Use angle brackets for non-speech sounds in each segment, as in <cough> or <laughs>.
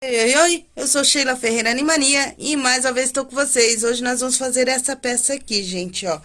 Oi, oi, eu sou Sheila Ferreira Animania e mais uma vez estou com vocês. Hoje nós vamos fazer essa peça aqui, gente, ó.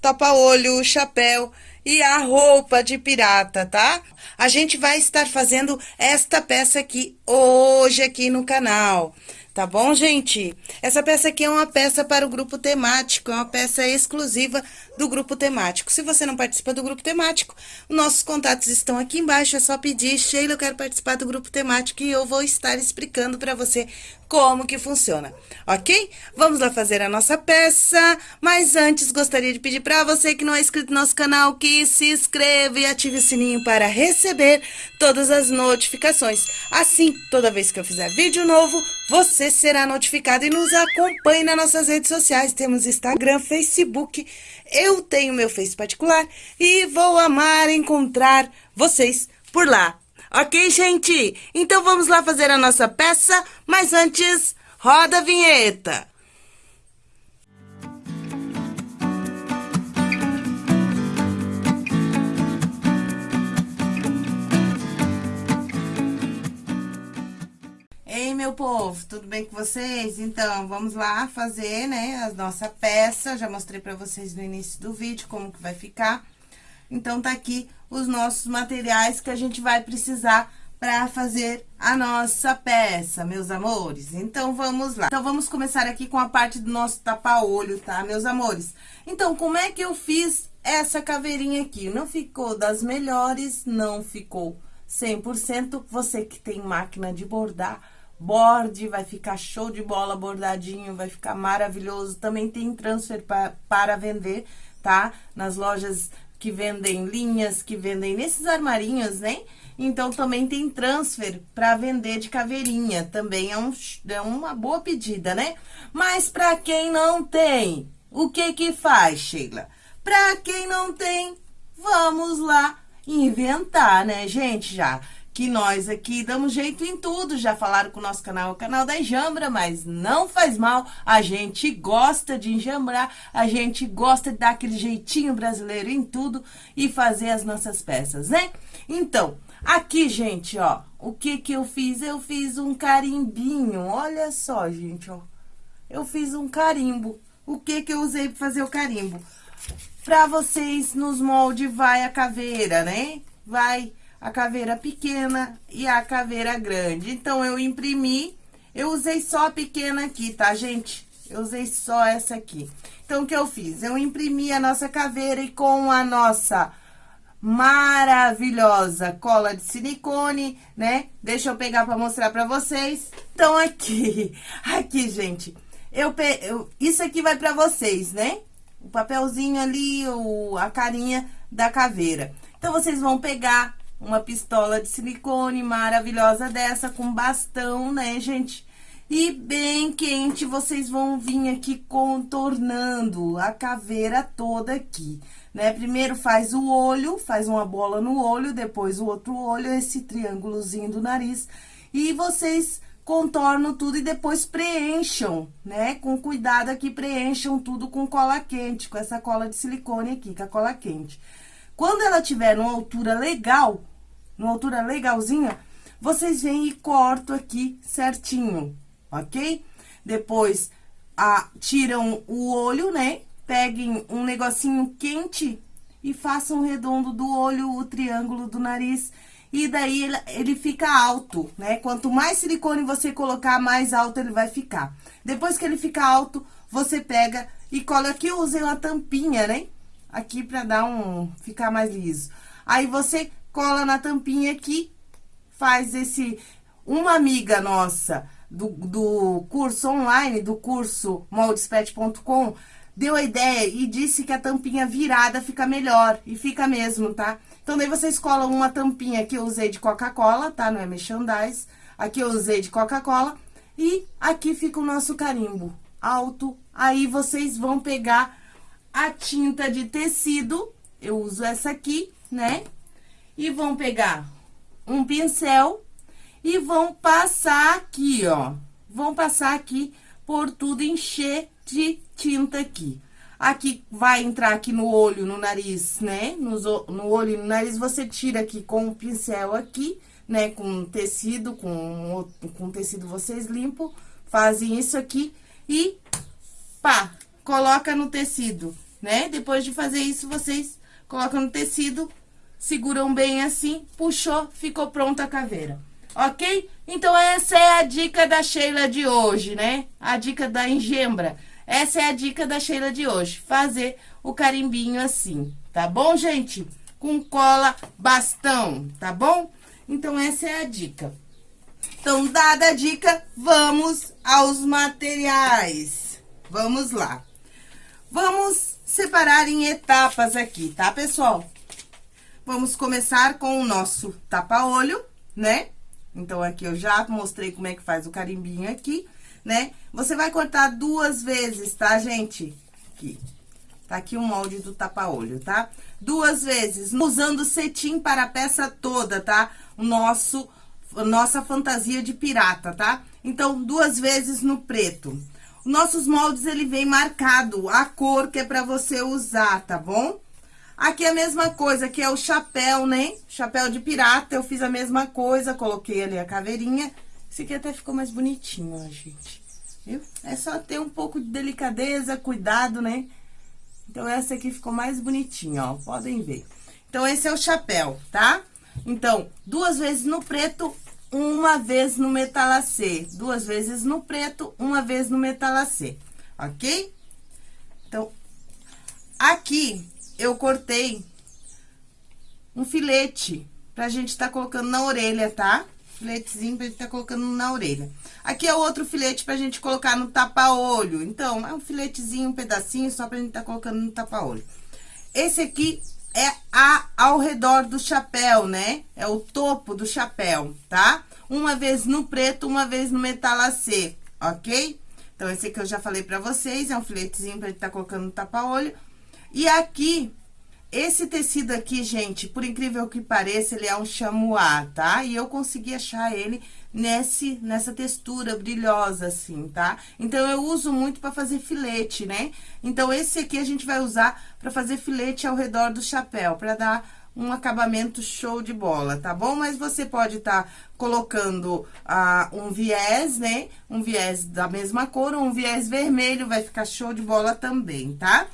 Tapa-olho, chapéu e a roupa de pirata, tá? A gente vai estar fazendo esta peça aqui hoje aqui no canal. Tá bom, gente? Essa peça aqui é uma peça para o grupo temático, é uma peça exclusiva do grupo temático. Se você não participa do grupo temático, nossos contatos estão aqui embaixo, é só pedir, Sheila, eu quero participar do grupo temático e eu vou estar explicando para você como que funciona, ok? Vamos lá fazer a nossa peça, mas antes gostaria de pedir para você que não é inscrito no nosso canal que se inscreva e ative o sininho para receber todas as notificações. Assim, toda vez que eu fizer vídeo novo, você será notificado e nos acompanhe nas nossas redes sociais. Temos Instagram, Facebook, eu tenho meu Face particular e vou amar encontrar vocês por lá. Ok, gente? Então vamos lá fazer a nossa peça, mas antes, roda a vinheta. Ei, meu povo, tudo bem com vocês? Então, vamos lá fazer, né, a nossa peça. Já mostrei pra vocês no início do vídeo como que vai ficar. Então, tá aqui os nossos materiais que a gente vai precisar para fazer a nossa peça, meus amores. Então, vamos lá. Então, vamos começar aqui com a parte do nosso tapa-olho, tá, meus amores? Então, como é que eu fiz essa caveirinha aqui? Não ficou das melhores, não ficou 100%. Você que tem máquina de bordar, borde, vai ficar show de bola bordadinho, vai ficar maravilhoso. Também tem transfer pra, para vender, tá? Nas lojas que vendem linhas, que vendem nesses armarinhos, né? Então, também tem transfer para vender de caveirinha, também é, um, é uma boa pedida, né? Mas para quem não tem, o que que faz, Sheila? Para quem não tem, vamos lá inventar, né, gente, já que nós aqui damos jeito em tudo. Já falaram com o nosso canal, o canal da Enjambra, mas não faz mal. A gente gosta de enjambrar, a gente gosta de dar aquele jeitinho brasileiro em tudo e fazer as nossas peças, né? Então, aqui, gente, ó, o que que eu fiz? Eu fiz um carimbinho, olha só, gente, ó. Eu fiz um carimbo. O que que eu usei para fazer o carimbo? Pra vocês, nos moldes, vai a caveira, né? Vai a caveira pequena e a caveira grande. Então, eu imprimi, eu usei só a pequena aqui, tá, gente? Eu usei só essa aqui. Então, o que eu fiz? Eu imprimi a nossa caveira e com a nossa maravilhosa cola de silicone, né? Deixa eu pegar pra mostrar pra vocês. Então, aqui, <laughs> aqui, gente, eu, pe... eu isso aqui vai pra vocês, né? O papelzinho ali, o... a carinha da caveira. Então, vocês vão pegar uma pistola de silicone maravilhosa dessa, com bastão, né, gente? E bem quente, vocês vão vir aqui contornando a caveira toda aqui, né? Primeiro faz o olho, faz uma bola no olho, depois o outro olho, esse triângulozinho do nariz. E vocês contornam tudo e depois preencham, né? Com cuidado aqui, preencham tudo com cola quente, com essa cola de silicone aqui, com a cola quente. Quando ela tiver uma altura legal, numa altura legalzinha, vocês vêm e cortam aqui certinho, ok? Depois, a, tiram o olho, né? Peguem um negocinho quente e façam um redondo do olho, o triângulo do nariz. E daí, ele, ele fica alto, né? Quanto mais silicone você colocar, mais alto ele vai ficar. Depois que ele fica alto, você pega e cola aqui. Eu usei uma tampinha, né? Aqui pra dar um... ficar mais liso. Aí, você cola na tampinha aqui, faz esse... Uma amiga nossa do, do curso online, do curso moldespet.com, deu a ideia e disse que a tampinha virada fica melhor, e fica mesmo, tá? Então, daí vocês colam uma tampinha que eu usei de Coca-Cola, tá? Não é merchandise. Aqui eu usei de Coca-Cola. E aqui fica o nosso carimbo alto. Aí, vocês vão pegar a tinta de tecido, eu uso essa aqui, né? E vão pegar um pincel e vão passar aqui, ó. Vão passar aqui por tudo, encher de tinta aqui. Aqui vai entrar aqui no olho, no nariz, né? No, no olho e no nariz, você tira aqui com o pincel aqui, né, com tecido, com, com tecido vocês limpam, fazem isso aqui e pá, coloca no tecido, né? Depois de fazer isso, vocês colocam no tecido, seguram bem assim, puxou, ficou pronta a caveira. Ok? Então, essa é a dica da Sheila de hoje, né? A dica da engembra. Essa é a dica da Sheila de hoje, fazer o carimbinho assim, tá bom, gente? Com cola bastão, tá bom? Então, essa é a dica. Então, dada a dica, vamos aos materiais. Vamos lá. Vamos separar em etapas aqui, tá, pessoal? Vamos começar com o nosso tapa-olho, né? Então, aqui eu já mostrei como é que faz o carimbinho aqui, né? Você vai cortar duas vezes, tá, gente? Aqui. Tá aqui o molde do tapa-olho, tá? Duas vezes, usando cetim para a peça toda, tá? O nosso, nossa fantasia de pirata, tá? Então, duas vezes no preto. Nossos moldes, ele vem marcado a cor que é pra você usar, tá bom? Aqui é a mesma coisa, aqui é o chapéu, né? Chapéu de pirata, eu fiz a mesma coisa, coloquei ali a caveirinha. Esse aqui até ficou mais bonitinho, ó, gente. Viu? É só ter um pouco de delicadeza, cuidado, né? Então, essa aqui ficou mais bonitinha, ó, podem ver. Então, esse é o chapéu, tá? Então, duas vezes no preto, uma vez no metalacê. Duas vezes no preto, uma vez no metalacê, ok? Então, aqui eu cortei um filete pra gente tá colocando na orelha, tá? Filetezinho pra gente tá colocando na orelha. Aqui é outro filete pra gente colocar no tapa-olho. Então, é um filetezinho, um pedacinho só pra gente tá colocando no tapa-olho. Esse aqui é a, ao redor do chapéu, né? É o topo do chapéu, tá? Uma vez no preto, uma vez no metalacê, ok? Então, esse aqui eu já falei pra vocês, é um filetezinho pra gente tá colocando no tapa-olho. E aqui, esse tecido aqui, gente, por incrível que pareça, ele é um chamois, tá? E eu consegui achar ele nesse, nessa textura brilhosa, assim, tá? Então, eu uso muito pra fazer filete, né? Então, esse aqui a gente vai usar pra fazer filete ao redor do chapéu, pra dar um acabamento show de bola, tá bom? Mas você pode estar tá colocando ah, um viés, né? Um viés da mesma cor um viés vermelho, vai ficar show de bola também, tá?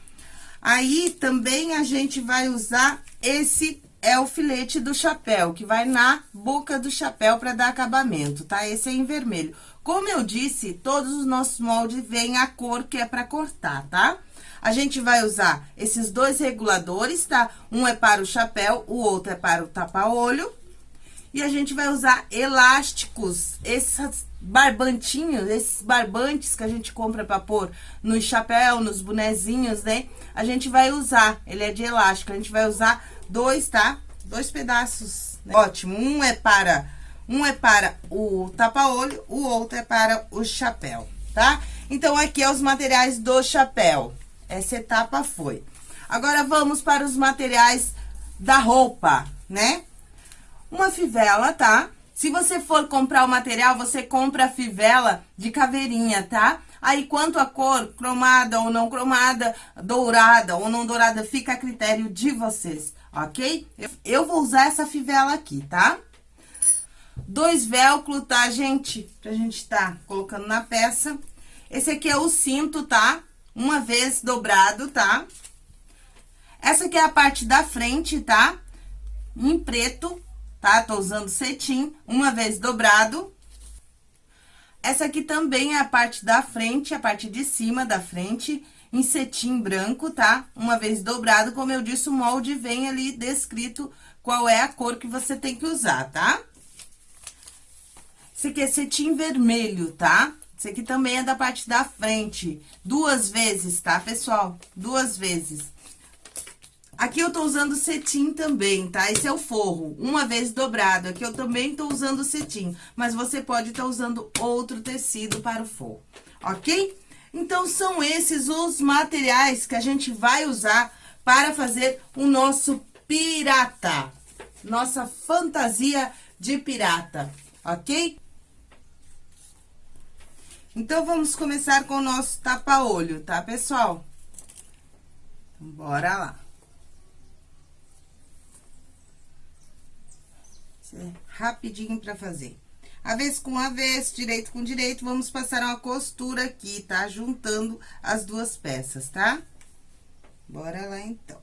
Aí, também a gente vai usar esse é o filete do chapéu, que vai na boca do chapéu para dar acabamento, tá? Esse é em vermelho. Como eu disse, todos os nossos moldes vêm a cor que é para cortar, tá? A gente vai usar esses dois reguladores, tá? Um é para o chapéu, o outro é para o tapa-olho. E a gente vai usar elásticos, esses barbantinhos, esses barbantes que a gente compra para pôr no chapéu, nos bonezinhos, né? A gente vai usar, ele é de elástico, a gente vai usar dois, tá? Dois pedaços, né? Ótimo, um é para, um é para o tapa-olho, o outro é para o chapéu, tá? Então, aqui é os materiais do chapéu. Essa etapa foi. Agora, vamos para os materiais da roupa, né? Uma fivela, tá? Se você for comprar o material, você compra a fivela de caveirinha, tá? Aí, quanto a cor, cromada ou não cromada, dourada ou não dourada, fica a critério de vocês, ok? Eu vou usar essa fivela aqui, tá? Dois velcro, tá, gente? Pra gente tá colocando na peça. Esse aqui é o cinto, tá? Uma vez dobrado, tá? Essa aqui é a parte da frente, tá? Em preto, tá? Tô usando cetim, uma vez dobrado. Essa aqui também é a parte da frente, a parte de cima da frente, em cetim branco, tá? Uma vez dobrado, como eu disse, o molde vem ali descrito qual é a cor que você tem que usar, tá? Esse aqui é cetim vermelho, tá? Esse aqui também é da parte da frente, duas vezes, tá, pessoal? Duas vezes. Aqui eu tô usando cetim também, tá? Esse é o forro, uma vez dobrado. Aqui eu também tô usando cetim, mas você pode estar tá usando outro tecido para o forro, ok? Então, são esses os materiais que a gente vai usar para fazer o nosso pirata. Nossa fantasia de pirata, ok? Então, vamos começar com o nosso tapa-olho, tá, pessoal? Bora lá. Isso é rapidinho pra fazer. Avesso com avesso, direito com direito, vamos passar uma costura aqui, tá? Juntando as duas peças, tá? Bora lá, então.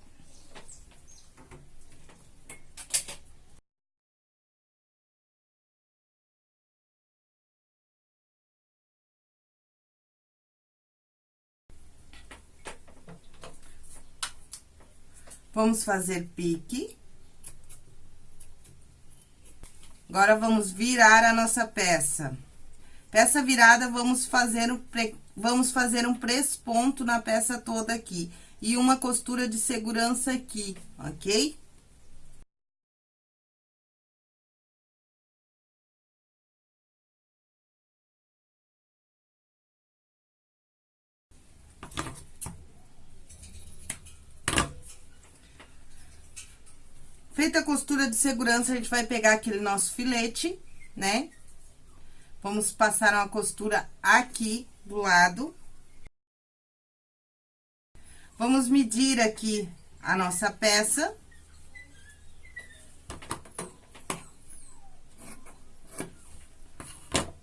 Vamos fazer pique. Agora, vamos virar a nossa peça. Peça virada, vamos fazer um, vamos fazer um presponto na peça toda aqui. E uma costura de segurança aqui, ok? Feita a costura de segurança, a gente vai pegar aquele nosso filete, né? Vamos passar uma costura aqui do lado. Vamos medir aqui a nossa peça.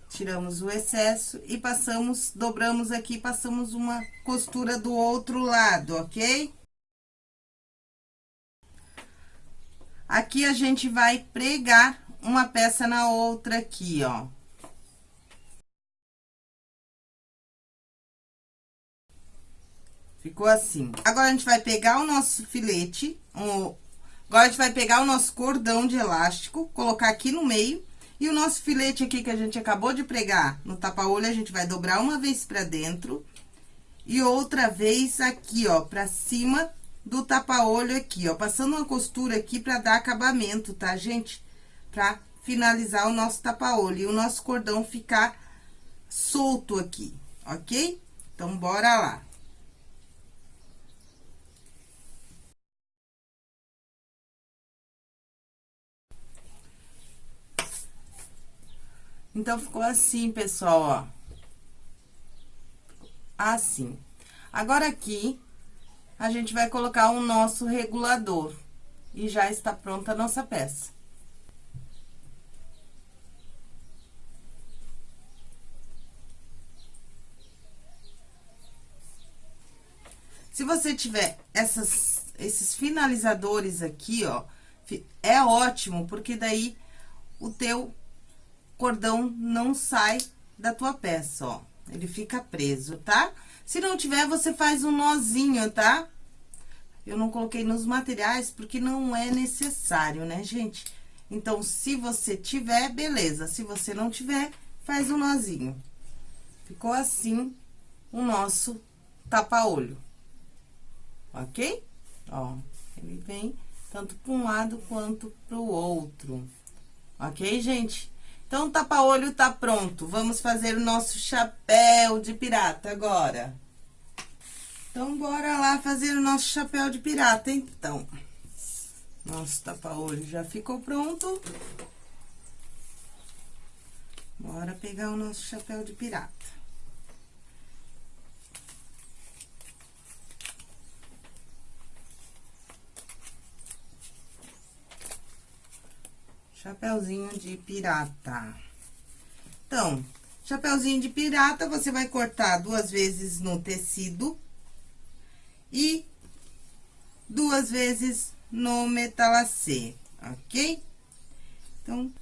Tiramos o excesso e passamos, dobramos aqui, passamos uma costura do outro lado, ok? Aqui, a gente vai pregar uma peça na outra aqui, ó. Ficou assim. Agora, a gente vai pegar o nosso filete, o... agora a gente vai pegar o nosso cordão de elástico, colocar aqui no meio, e o nosso filete aqui que a gente acabou de pregar no tapa-olho, a gente vai dobrar uma vez pra dentro e outra vez aqui, ó, pra cima do tapa-olho aqui, ó. Passando uma costura aqui pra dar acabamento, tá, gente? Pra finalizar o nosso tapa-olho e o nosso cordão ficar solto aqui, ok? Então, bora lá. Então, ficou assim, pessoal, ó. Assim. Agora, aqui, a gente vai colocar o nosso regulador. E já está pronta a nossa peça. Se você tiver essas, esses finalizadores aqui, ó, é ótimo, porque daí o teu cordão não sai da tua peça, ó. Ele fica preso, tá? Se não tiver, você faz um nozinho, tá? Eu não coloquei nos materiais porque não é necessário, né, gente? Então, se você tiver, beleza. Se você não tiver, faz um nozinho. Ficou assim o nosso tapa-olho. Ok? Ó, ele vem tanto para um lado quanto para o outro. Ok, gente? Então, o tapa-olho tá pronto. Vamos fazer o nosso chapéu de pirata agora. Então, bora lá fazer o nosso chapéu de pirata, então. Nosso tapa-olho já ficou pronto. Bora pegar o nosso chapéu de pirata. Chapeuzinho de pirata. Então, chapeuzinho de pirata, você vai cortar duas vezes no tecido e duas vezes no metalacê, ok? Então,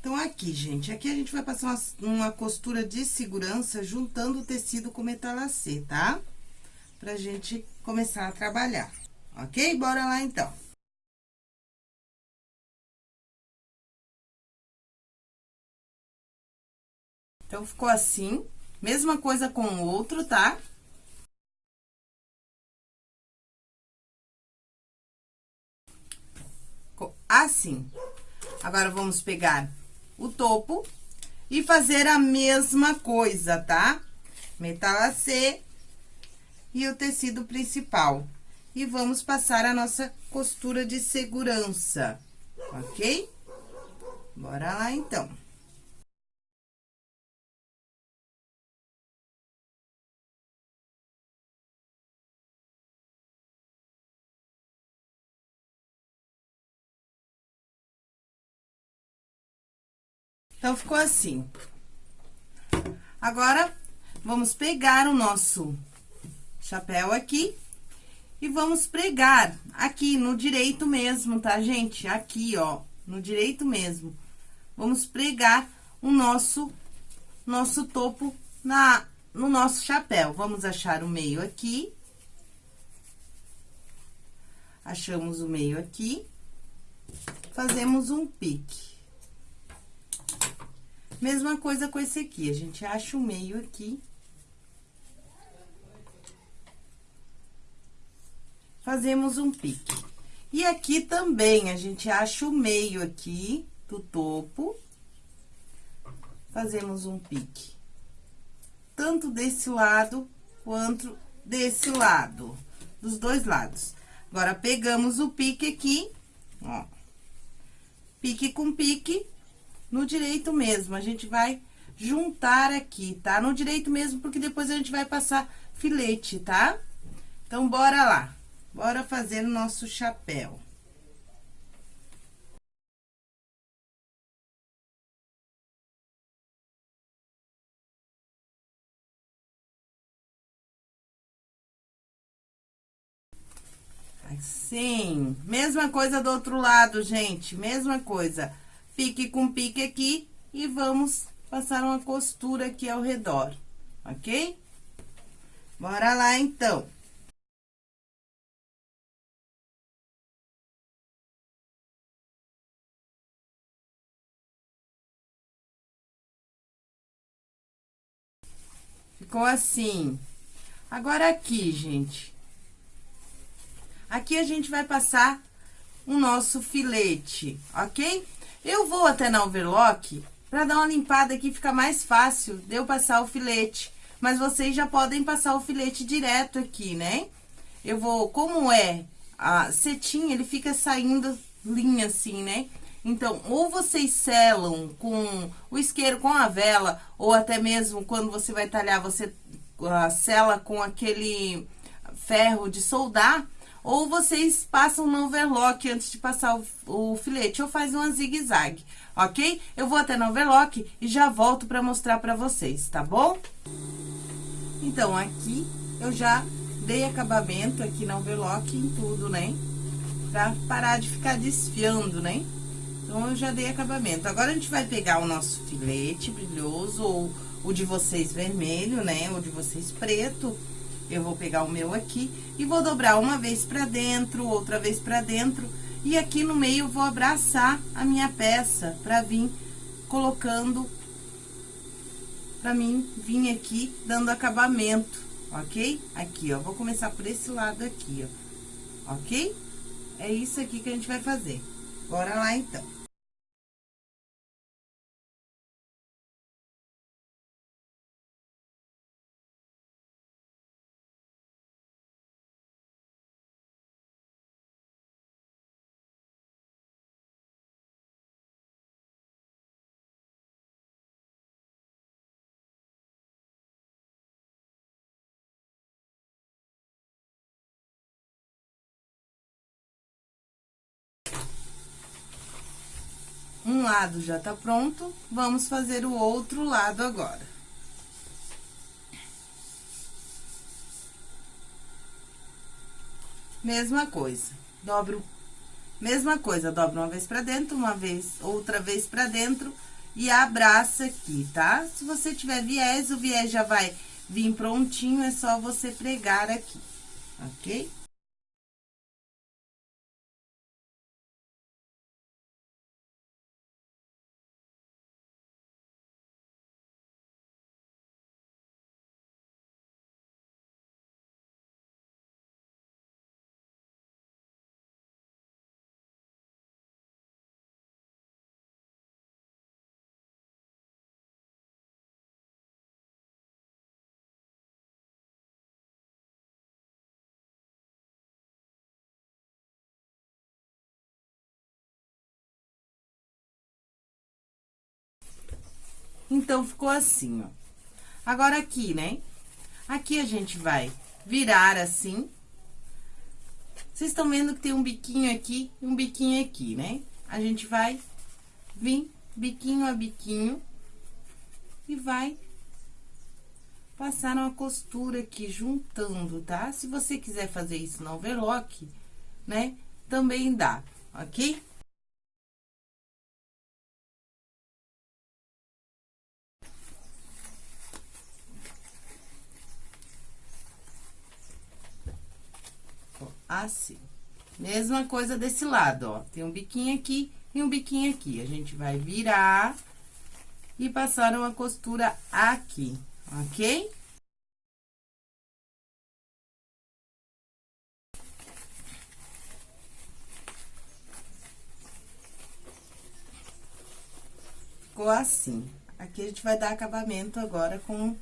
então, aqui, gente, aqui a gente vai passar uma, uma costura de segurança juntando o tecido com o metalacê, tá? Pra gente começar a trabalhar, ok? Bora lá, então. Então, ficou assim, mesma coisa com o outro, tá? Assim. Agora, vamos pegar o topo e fazer a mesma coisa, tá? Metalacê e o tecido principal. E vamos passar a nossa costura de segurança, ok? Bora lá, então. Então, ficou assim. Agora, vamos pegar o nosso chapéu aqui e vamos pregar aqui no direito mesmo, tá, gente? Aqui, ó, no direito mesmo. Vamos pregar o nosso, nosso topo na, no nosso chapéu. Vamos achar o meio aqui. Achamos o meio aqui. Fazemos um pique. Mesma coisa com esse aqui, a gente acha o meio aqui. Fazemos um pique. E aqui também, a gente acha o meio aqui do topo. Fazemos um pique. Tanto desse lado, quanto desse lado. Dos dois lados. Agora, pegamos o pique aqui, ó. Pique com pique, no direito mesmo. A gente vai juntar aqui, tá? No direito mesmo, porque depois a gente vai passar filete, tá? Então, bora lá. Bora fazer o nosso chapéu. Assim, mesma coisa do outro lado, gente, mesma coisa pique com pique aqui e vamos passar uma costura aqui ao redor, ok? Bora lá, então. Ficou assim. Agora, aqui, gente. Aqui a gente vai passar o nosso filete, ok? Eu vou até na overlock para dar uma limpada aqui, fica mais fácil de eu passar o filete. Mas vocês já podem passar o filete direto aqui, né? Eu vou, como é a cetim, ele fica saindo linha assim, né? Então, ou vocês selam com o isqueiro, com a vela, ou até mesmo quando você vai talhar, você uh, sela com aquele ferro de soldar, ou vocês passam no overlock antes de passar o, o filete, ou faz uma zigue-zague, ok? Eu vou até no overlock e já volto pra mostrar pra vocês, tá bom? Então, aqui eu já dei acabamento aqui no overlock em tudo, né? Pra parar de ficar desfiando, né? Então, eu já dei acabamento. Agora, a gente vai pegar o nosso filete brilhoso, ou o de vocês vermelho, né? Ou de vocês preto eu vou pegar o meu aqui e vou dobrar uma vez pra dentro, outra vez pra dentro. E aqui no meio vou abraçar a minha peça pra vir colocando, pra mim vir aqui dando acabamento, ok? Aqui, ó, vou começar por esse lado aqui, ó, ok? É isso aqui que a gente vai fazer. Bora lá, então. Um lado já tá pronto, vamos fazer o outro lado agora. Mesma coisa, dobro, mesma coisa, dobra uma vez pra dentro, uma vez, outra vez pra dentro e abraça aqui, tá? Se você tiver viés, o viés já vai vir prontinho, é só você pregar aqui, ok? Então, ficou assim, ó. Agora, aqui, né? Aqui a gente vai virar assim. Vocês estão vendo que tem um biquinho aqui e um biquinho aqui, né? A gente vai vir biquinho a biquinho, e vai passar uma costura aqui, juntando, tá? Se você quiser fazer isso no overlock, né, também dá, ok? Assim. Mesma coisa desse lado, ó. Tem um biquinho aqui e um biquinho aqui. A gente vai virar e passar uma costura aqui, ok? Ficou assim. Aqui a gente vai dar acabamento agora com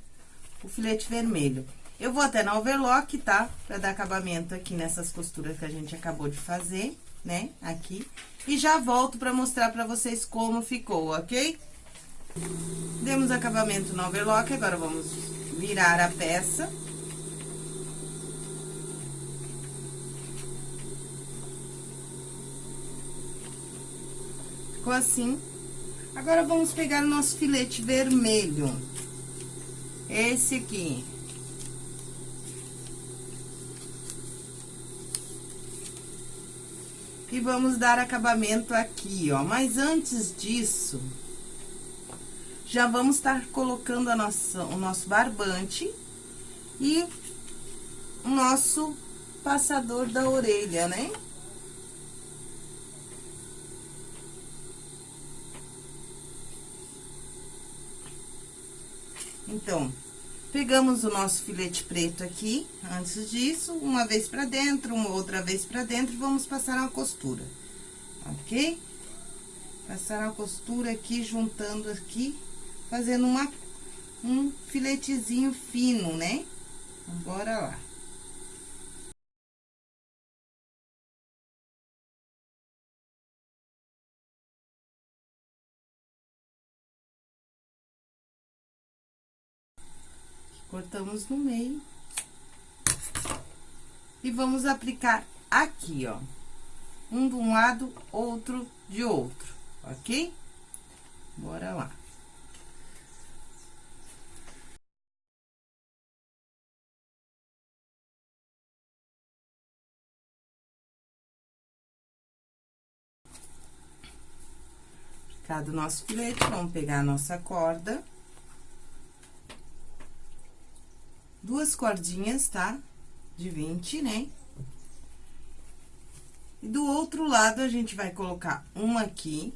o filete vermelho. Eu vou até na overlock, tá? Pra dar acabamento aqui nessas costuras que a gente acabou de fazer, né? Aqui. E já volto pra mostrar pra vocês como ficou, ok? Demos acabamento no overlock, agora vamos virar a peça. Ficou assim. Agora, vamos pegar o nosso filete vermelho. Esse aqui. E vamos dar acabamento aqui, ó. Mas antes disso, já vamos estar colocando a nossa, o nosso barbante e o nosso passador da orelha, né? Então, Pegamos o nosso filete preto aqui, antes disso, uma vez pra dentro, uma outra vez pra dentro, vamos passar uma costura, ok? Passar uma costura aqui, juntando aqui, fazendo uma, um filetezinho fino, né? Então, bora lá. Cortamos no meio. E vamos aplicar aqui, ó. Um de um lado, outro de outro, ok? Bora lá. Aplicado nosso filete, vamos pegar a nossa corda. Duas cordinhas, tá? De 20, né? E do outro lado, a gente vai colocar uma aqui.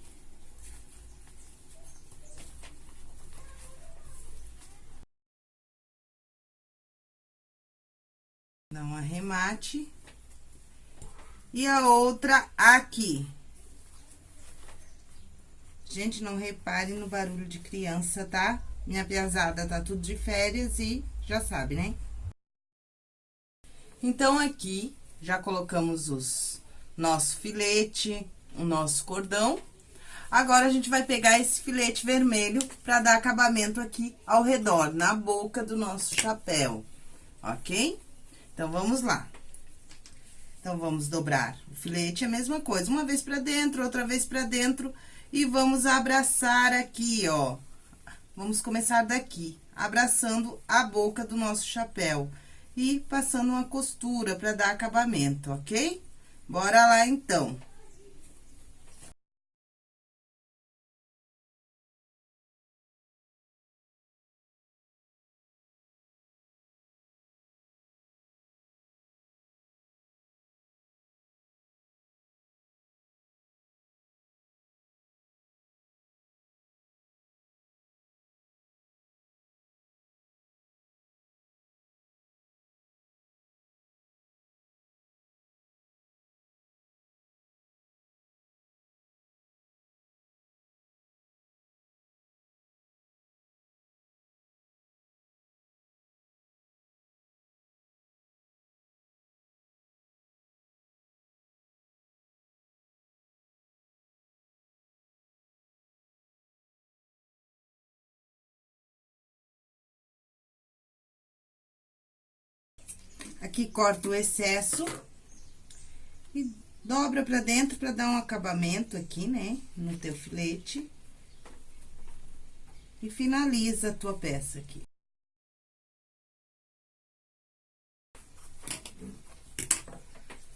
Dá um arremate. E a outra aqui. Gente, não repare no barulho de criança, tá? Minha piazada tá tudo de férias e já sabe, né? Então, aqui, já colocamos os nosso filete, o nosso cordão. Agora, a gente vai pegar esse filete vermelho pra dar acabamento aqui ao redor, na boca do nosso chapéu, ok? Então, vamos lá. Então, vamos dobrar o filete, é a mesma coisa, uma vez pra dentro, outra vez pra dentro, e vamos abraçar aqui, ó. Vamos começar daqui, abraçando a boca do nosso chapéu e passando uma costura para dar acabamento, ok? Bora lá, então. Aqui corta o excesso e dobra pra dentro pra dar um acabamento aqui, né? No teu filete. e finaliza a tua peça aqui.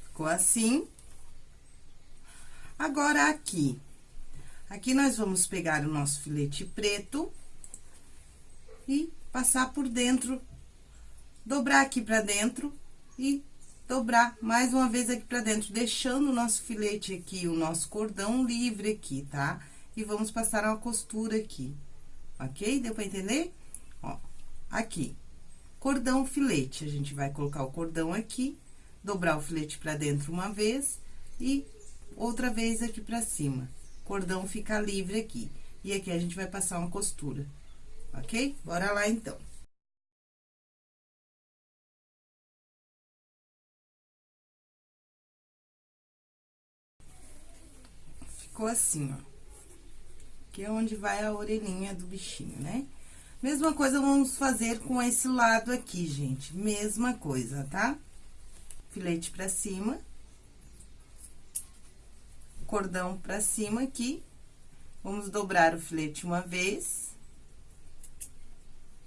Ficou assim. Agora, aqui. Aqui, nós vamos pegar o nosso filete preto e passar por dentro, dobrar aqui pra dentro e dobrar mais uma vez aqui pra dentro, deixando o nosso filete aqui, o nosso cordão livre aqui, tá? E vamos passar uma costura aqui, ok? Deu pra entender? Ó, aqui, cordão filete, a gente vai colocar o cordão aqui dobrar o filete pra dentro uma vez e outra vez aqui pra cima. Cordão fica livre aqui. E aqui a gente vai passar uma costura, ok? Bora lá, então. Ficou assim, ó. Que é onde vai a orelhinha do bichinho, né? Mesma coisa vamos fazer com esse lado aqui, gente. Mesma coisa, tá? filete pra cima, cordão pra cima aqui, vamos dobrar o filete uma vez,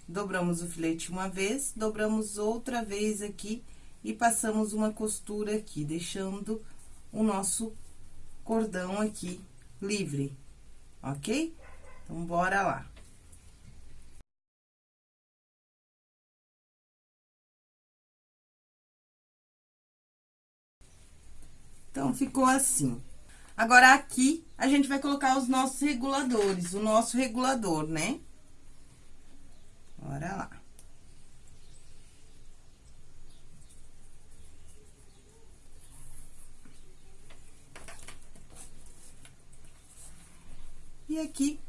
dobramos o filete uma vez, dobramos outra vez aqui e passamos uma costura aqui, deixando o nosso cordão aqui livre, ok? Então, bora lá. Então, ficou assim. Agora, aqui, a gente vai colocar os nossos reguladores, o nosso regulador, né? Bora lá. E aqui,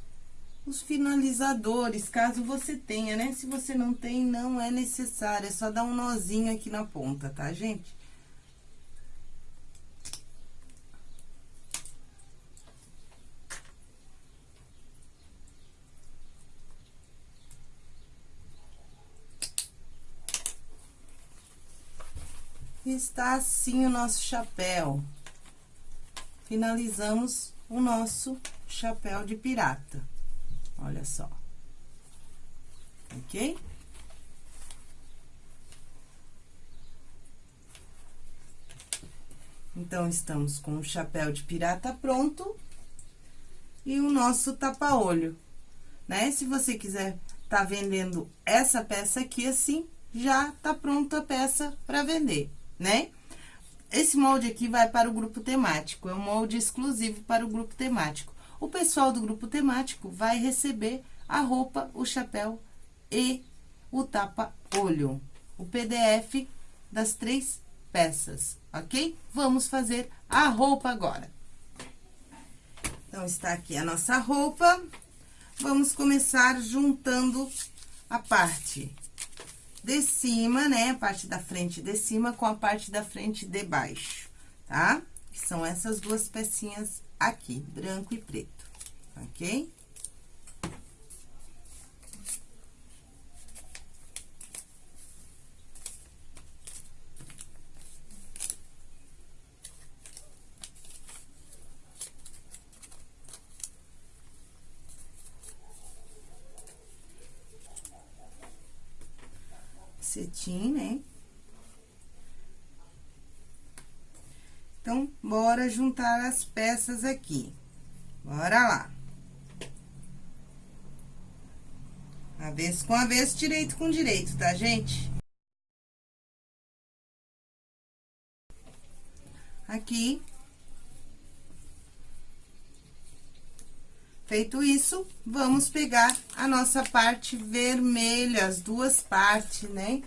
os finalizadores, caso você tenha, né? Se você não tem, não é necessário, é só dar um nozinho aqui na ponta, tá, gente? está assim o nosso chapéu. Finalizamos o nosso chapéu de pirata. Olha só. Ok? Então, estamos com o chapéu de pirata pronto e o nosso tapa-olho, né? Se você quiser tá vendendo essa peça aqui assim, já tá pronta a peça para vender né? Esse molde aqui vai para o grupo temático, é um molde exclusivo para o grupo temático. O pessoal do grupo temático vai receber a roupa, o chapéu e o tapa-olho. O PDF das três peças, ok? Vamos fazer a roupa agora. Então, está aqui a nossa roupa. Vamos começar juntando a parte de cima, né? A parte da frente de cima com a parte da frente de baixo, tá? Que são essas duas pecinhas aqui, branco e preto, ok? cetim, né? Então, bora juntar as peças aqui. Bora lá. Avesso com avesso, direito com direito, tá, gente? Aqui. Feito isso, vamos pegar a nossa parte vermelha, as duas partes, né?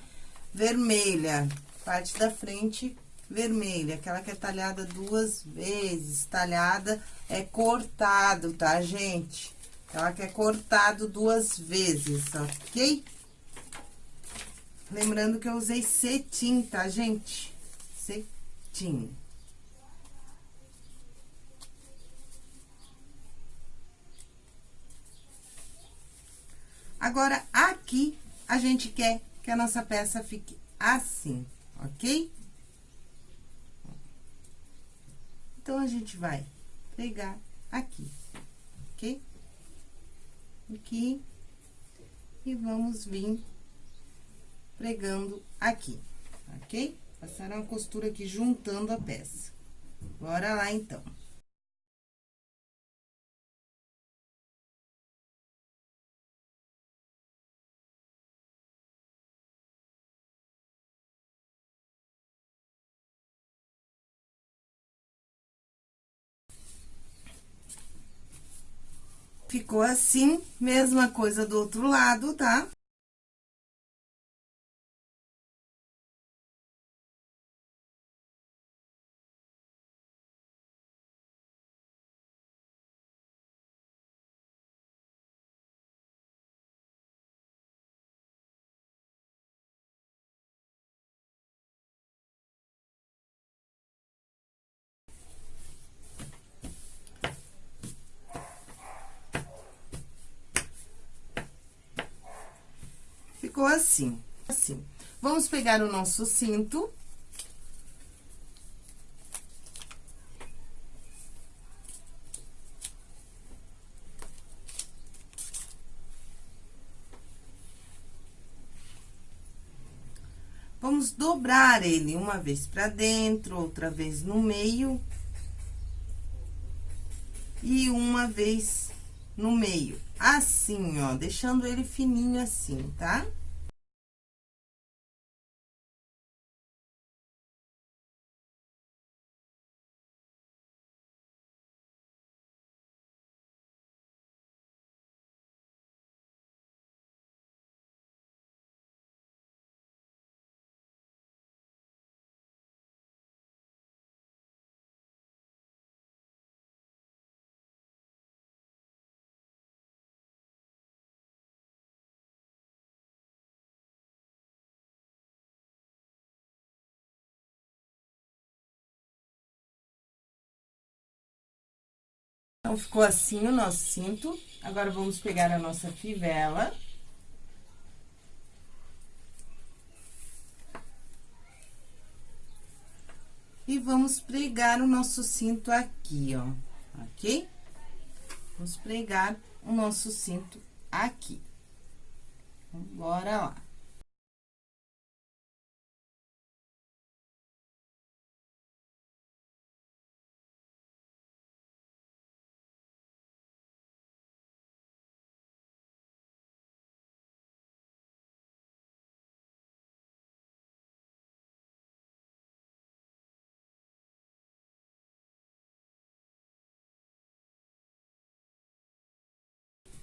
Vermelha, parte da frente vermelha, aquela que é talhada duas vezes. Talhada é cortado, tá, gente? Aquela que é cortado duas vezes, ok? Lembrando que eu usei cetim, tá, gente? Cetim. Agora, aqui, a gente quer que a nossa peça fique assim, ok? Então, a gente vai pegar aqui, ok? Aqui, E vamos vir pregando aqui, ok? Passar uma costura aqui juntando a peça. Bora lá, então. Ficou assim, mesma coisa do outro lado, tá? Ficou assim, assim. Vamos pegar o nosso cinto. Vamos dobrar ele uma vez pra dentro, outra vez no meio. E uma vez no meio. Assim, ó, deixando ele fininho assim, tá? Tá? Então, ficou assim o nosso cinto. Agora, vamos pegar a nossa fivela. E vamos pregar o nosso cinto aqui, ó, ok? Vamos pregar o nosso cinto aqui. Então, bora lá.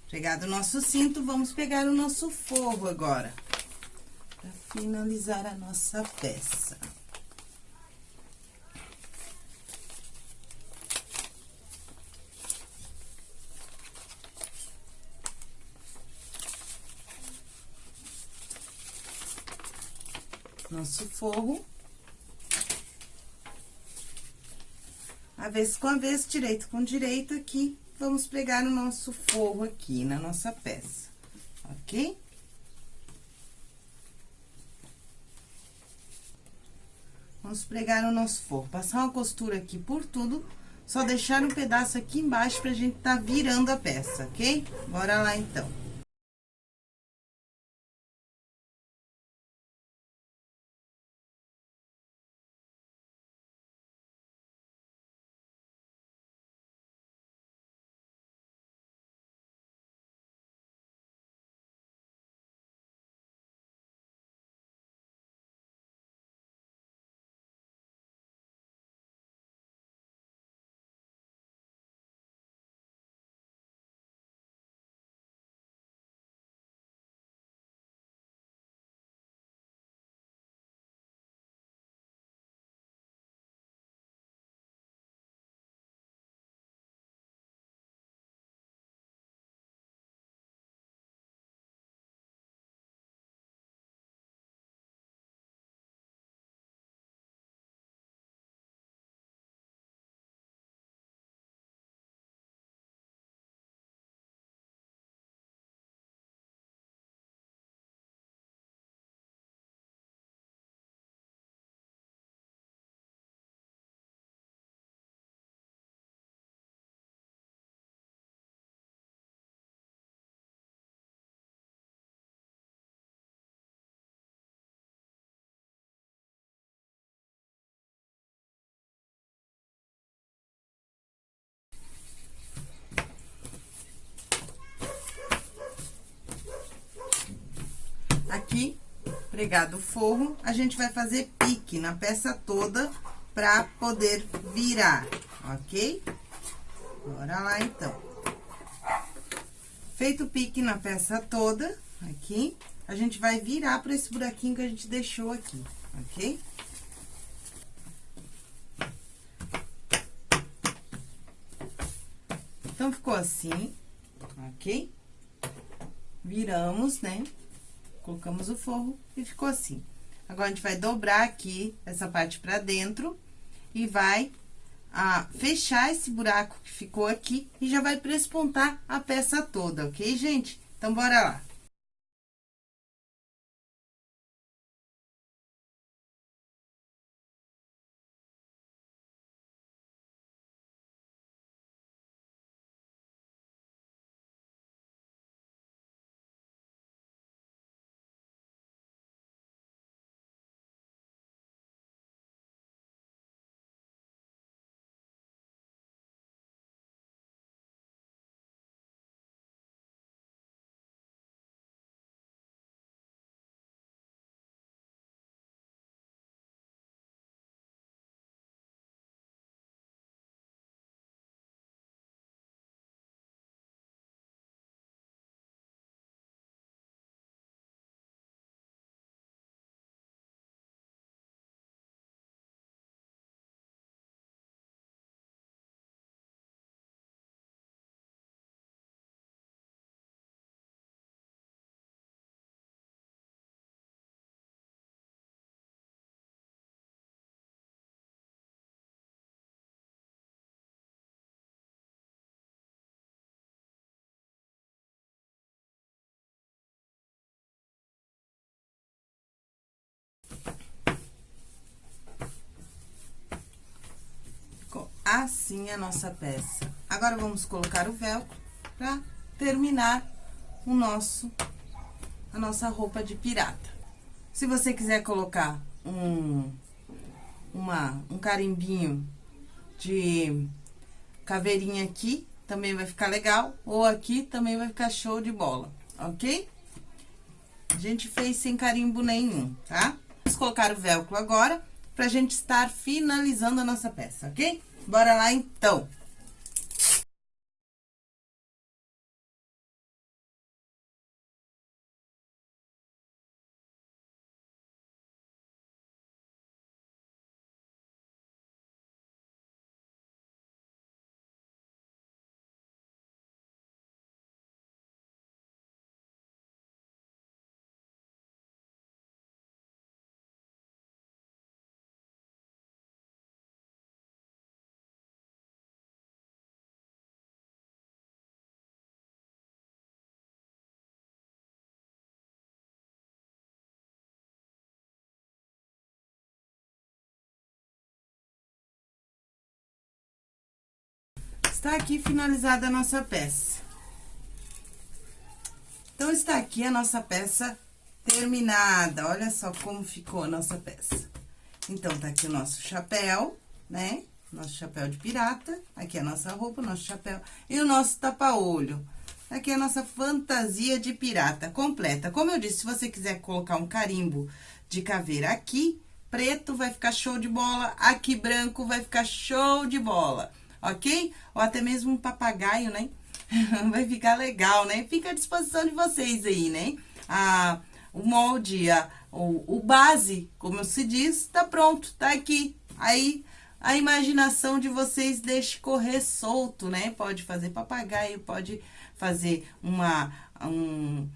Pegado o nosso cinto, vamos pegar o nosso forro agora. Pra finalizar a nossa peça. Nosso forro. Avesso com avesso, direito com direito aqui vamos pregar o nosso forro aqui na nossa peça, ok? Vamos pregar o nosso forro, passar uma costura aqui por tudo, só deixar um pedaço aqui embaixo pra gente tá virando a peça, ok? Bora lá, então. Pregado o forro, a gente vai fazer pique na peça toda pra poder virar, ok? Bora lá, então. Feito o pique na peça toda, aqui, a gente vai virar pra esse buraquinho que a gente deixou aqui, ok? Então, ficou assim, ok? Viramos, né? Colocamos o forro e ficou assim. Agora, a gente vai dobrar aqui essa parte pra dentro e vai a fechar esse buraco que ficou aqui e já vai prespontar a peça toda, ok, gente? Então, bora lá. Assim a nossa peça. Agora, vamos colocar o velcro pra terminar o nosso, a nossa roupa de pirata. Se você quiser colocar um, uma, um carimbinho de caveirinha aqui, também vai ficar legal. Ou aqui também vai ficar show de bola, ok? A gente fez sem carimbo nenhum, tá? Vamos colocar o velcro agora, pra gente estar finalizando a nossa peça, ok? Bora lá, então. Está aqui finalizada a nossa peça. Então, está aqui a nossa peça terminada. Olha só como ficou a nossa peça. Então, tá aqui o nosso chapéu, né? Nosso chapéu de pirata. Aqui a nossa roupa, o nosso chapéu. E o nosso tapa-olho. Aqui a nossa fantasia de pirata completa. Como eu disse, se você quiser colocar um carimbo de caveira aqui, preto vai ficar show de bola. Aqui branco vai ficar show de bola ok? Ou até mesmo um papagaio, né? <laughs> Vai ficar legal, né? Fica à disposição de vocês aí, né? Ah, o molde, a, o, o base, como se diz, tá pronto, tá aqui. Aí, a imaginação de vocês deixe correr solto, né? Pode fazer papagaio, pode fazer uma, um,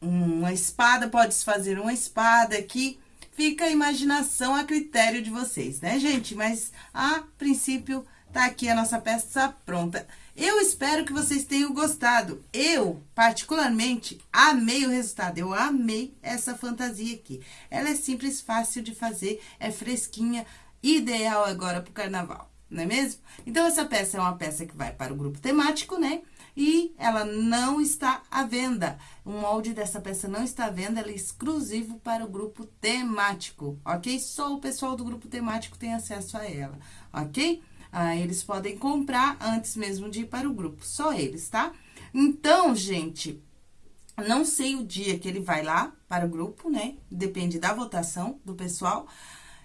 uma espada, pode fazer uma espada aqui. Fica a imaginação a critério de vocês, né, gente? Mas, a princípio, Tá aqui a nossa peça pronta. Eu espero que vocês tenham gostado. Eu, particularmente, amei o resultado. Eu amei essa fantasia aqui. Ela é simples, fácil de fazer, é fresquinha, ideal agora pro carnaval, não é mesmo? Então, essa peça é uma peça que vai para o grupo temático, né? E ela não está à venda. O molde dessa peça não está à venda, ela é exclusivo para o grupo temático, ok? Só o pessoal do grupo temático tem acesso a ela, ok? Ah, eles podem comprar antes mesmo de ir para o grupo, só eles, tá? Então, gente, Não sei o dia que ele vai lá para o grupo, né? Depende da votação do pessoal.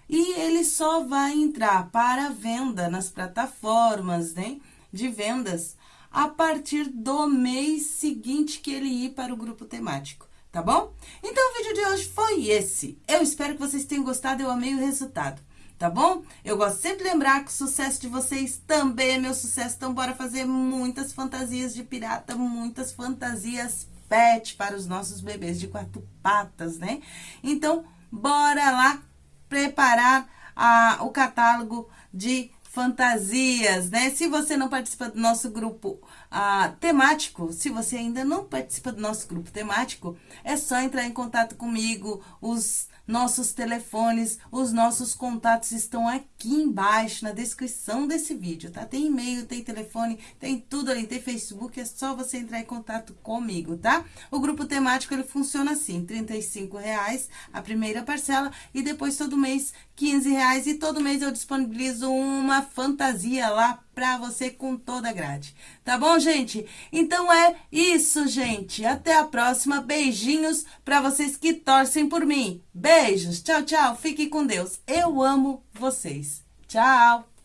E ele só vai entrar para venda nas plataformas, né? De vendas a partir do mês seguinte que ele ir para o grupo temático, tá bom? Então, o vídeo de hoje foi esse. Eu espero que vocês tenham gostado, eu amei o resultado, tá bom? Eu gosto sempre de lembrar que o sucesso de vocês também é meu sucesso, então bora fazer muitas fantasias de pirata, muitas fantasias pet para os nossos bebês de quatro patas, né? Então, bora lá preparar a, o catálogo de fantasias, né? Se você não participa do nosso grupo ah, temático, se você ainda não participa do nosso grupo temático, é só entrar em contato comigo, os nossos telefones, os nossos contatos estão aqui embaixo na descrição desse vídeo, tá? Tem e-mail, tem telefone, tem tudo ali, tem Facebook, é só você entrar em contato comigo, tá? O grupo temático, ele funciona assim, R$ reais a primeira parcela e depois todo mês R$ reais e todo mês eu disponibilizo uma fantasia lá pra você com toda a grade. Tá bom, gente? Então é isso, gente. Até a próxima. Beijinhos pra vocês que torcem por mim. Beijos. Tchau, tchau. Fiquem com Deus. Eu amo vocês. Tchau.